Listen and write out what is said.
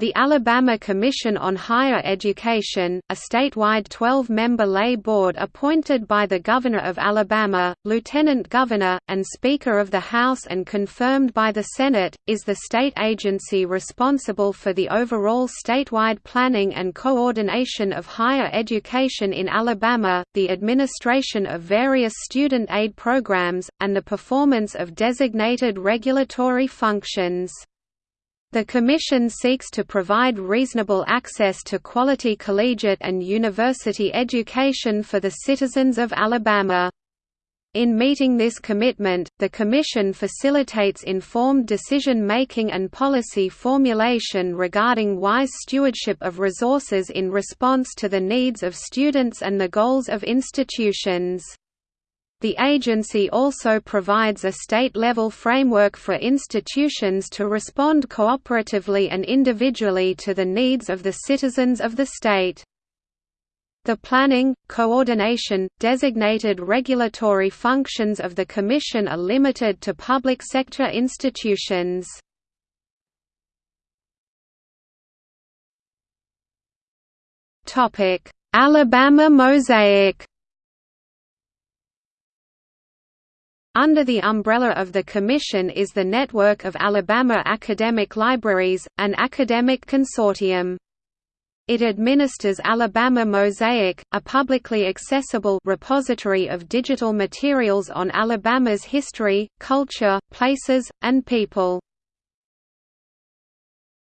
The Alabama Commission on Higher Education, a statewide 12-member lay board appointed by the Governor of Alabama, Lieutenant Governor, and Speaker of the House and confirmed by the Senate, is the state agency responsible for the overall statewide planning and coordination of higher education in Alabama, the administration of various student aid programs, and the performance of designated regulatory functions. The Commission seeks to provide reasonable access to quality collegiate and university education for the citizens of Alabama. In meeting this commitment, the Commission facilitates informed decision-making and policy formulation regarding wise stewardship of resources in response to the needs of students and the goals of institutions. The agency also provides a state-level framework for institutions to respond cooperatively and individually to the needs of the citizens of the state. The planning, coordination, designated regulatory functions of the Commission are limited to public sector institutions. Alabama Mosaic Under the umbrella of the Commission is the network of Alabama Academic Libraries, an academic consortium. It administers Alabama Mosaic, a publicly accessible repository of digital materials on Alabama's history, culture, places, and people.